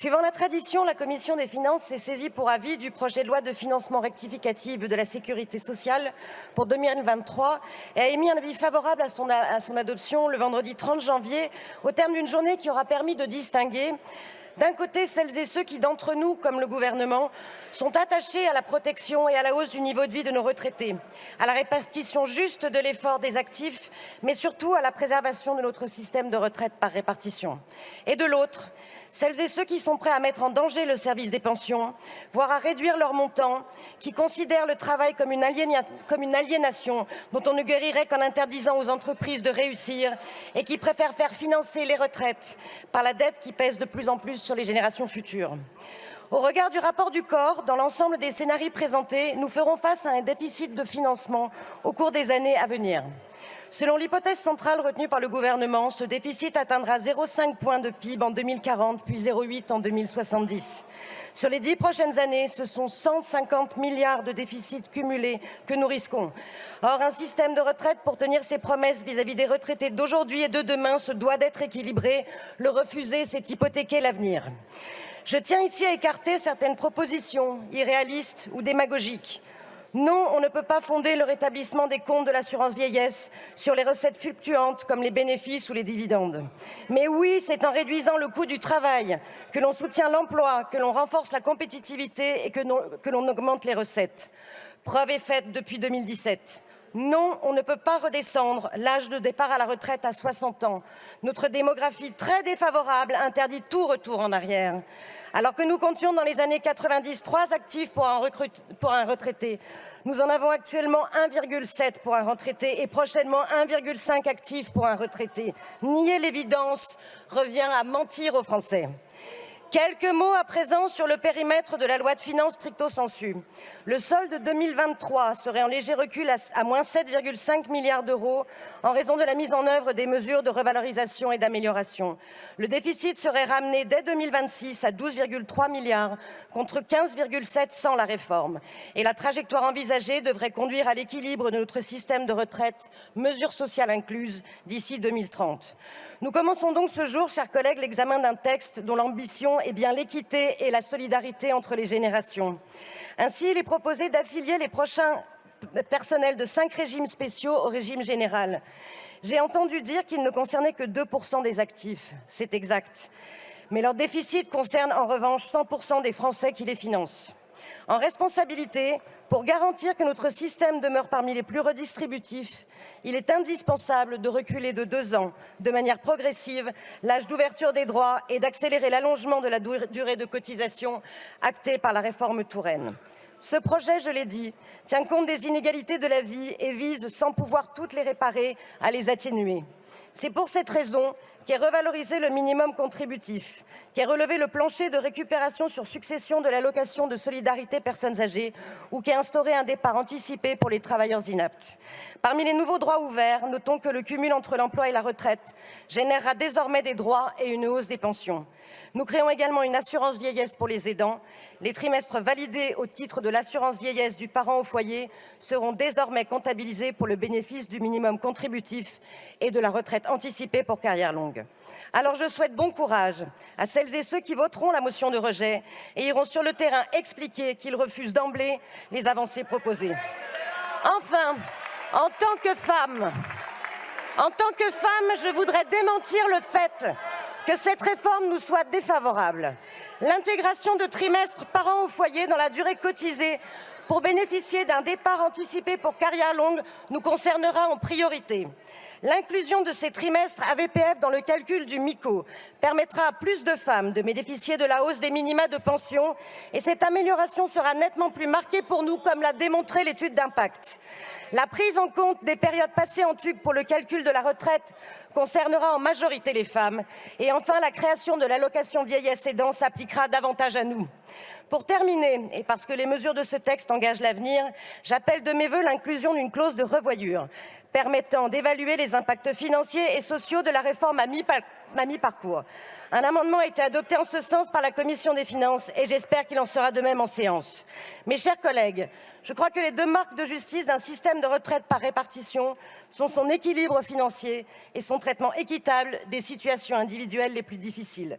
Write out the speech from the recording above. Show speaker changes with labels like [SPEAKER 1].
[SPEAKER 1] Suivant la tradition, la Commission des finances s'est saisie pour avis du projet de loi de financement rectificative de la sécurité sociale pour 2023 et a émis un avis favorable à son, à son adoption le vendredi 30 janvier au terme d'une journée qui aura permis de distinguer d'un côté, celles et ceux qui, d'entre nous, comme le gouvernement, sont attachés à la protection et à la hausse du niveau de vie de nos retraités, à la répartition juste de l'effort des actifs, mais surtout à la préservation de notre système de retraite par répartition. Et de l'autre, celles et ceux qui sont prêts à mettre en danger le service des pensions, voire à réduire leur montant, qui considèrent le travail comme une, comme une aliénation dont on ne guérirait qu'en interdisant aux entreprises de réussir et qui préfèrent faire financer les retraites par la dette qui pèse de plus en plus sur les générations futures. Au regard du rapport du corps, dans l'ensemble des scénarios présentés, nous ferons face à un déficit de financement au cours des années à venir. Selon l'hypothèse centrale retenue par le gouvernement, ce déficit atteindra 0,5 points de PIB en 2040, puis 0,8 en 2070. Sur les dix prochaines années, ce sont 150 milliards de déficits cumulés que nous risquons. Or, un système de retraite, pour tenir ses promesses vis-à-vis -vis des retraités d'aujourd'hui et de demain, se doit d'être équilibré. Le refuser, c'est hypothéquer l'avenir. Je tiens ici à écarter certaines propositions irréalistes ou démagogiques. Non, on ne peut pas fonder le rétablissement des comptes de l'assurance vieillesse sur les recettes fluctuantes comme les bénéfices ou les dividendes. Mais oui, c'est en réduisant le coût du travail que l'on soutient l'emploi, que l'on renforce la compétitivité et que l'on augmente les recettes. Preuve est faite depuis 2017. Non, on ne peut pas redescendre l'âge de départ à la retraite à 60 ans. Notre démographie très défavorable interdit tout retour en arrière. Alors que nous comptions dans les années 90 trois actifs pour un, pour un retraité, nous en avons actuellement 1,7 pour un retraité et prochainement 1,5 actifs pour un retraité. Nier l'évidence revient à mentir aux Français. Quelques mots à présent sur le périmètre de la loi de finances stricto sensu. Le solde 2023 serait en léger recul à, moins 7,5 milliards d'euros en raison de la mise en œuvre des mesures de revalorisation et d'amélioration. Le déficit serait ramené dès 2026 à 12,3 milliards contre 15,7 sans la réforme. Et la trajectoire envisagée devrait conduire à l'équilibre de notre système de retraite, mesures sociales incluses, d'ici 2030. Nous commençons donc ce jour, chers collègues, l'examen d'un texte dont l'ambition bien l'équité et la solidarité entre les générations. Ainsi, il est proposé d'affilier les prochains personnels de cinq régimes spéciaux au régime général. J'ai entendu dire qu'ils ne concernaient que 2% des actifs. C'est exact. Mais leur déficit concerne en revanche 100% des Français qui les financent en responsabilité, pour garantir que notre système demeure parmi les plus redistributifs, il est indispensable de reculer de deux ans, de manière progressive, l'âge d'ouverture des droits et d'accélérer l'allongement de la durée de cotisation actée par la réforme Touraine. Ce projet, je l'ai dit, tient compte des inégalités de la vie et vise, sans pouvoir toutes les réparer, à les atténuer. C'est pour cette raison qui est revalorisé le minimum contributif, qui est relevé le plancher de récupération sur succession de l'allocation de solidarité personnes âgées ou qui a instauré un départ anticipé pour les travailleurs inaptes. Parmi les nouveaux droits ouverts, notons que le cumul entre l'emploi et la retraite générera désormais des droits et une hausse des pensions. Nous créons également une assurance vieillesse pour les aidants. Les trimestres validés au titre de l'assurance vieillesse du parent au foyer seront désormais comptabilisés pour le bénéfice du minimum contributif et de la retraite anticipée pour carrière longue. Alors je souhaite bon courage à celles et ceux qui voteront la motion de rejet et iront sur le terrain expliquer qu'ils refusent d'emblée les avancées proposées. Enfin, en tant que femme, je voudrais démentir le fait que cette réforme nous soit défavorable. L'intégration de trimestres par an au foyer dans la durée cotisée pour bénéficier d'un départ anticipé pour carrière longue nous concernera en priorité. L'inclusion de ces trimestres AVPF dans le calcul du MICO permettra à plus de femmes de bénéficier de la hausse des minima de pension et cette amélioration sera nettement plus marquée pour nous, comme l'a démontré l'étude d'impact. La prise en compte des périodes passées en TUC pour le calcul de la retraite concernera en majorité les femmes. Et enfin, la création de l'allocation vieillesse aidant s'appliquera davantage à nous. Pour terminer, et parce que les mesures de ce texte engagent l'avenir, j'appelle de mes vœux l'inclusion d'une clause de revoyure permettant d'évaluer les impacts financiers et sociaux de la réforme à mi-parcours. Un amendement a été adopté en ce sens par la Commission des finances et j'espère qu'il en sera de même en séance. Mes chers collègues, je crois que les deux marques de justice d'un système de retraite par répartition sont son équilibre financier et son traitement équitable des situations individuelles les plus difficiles.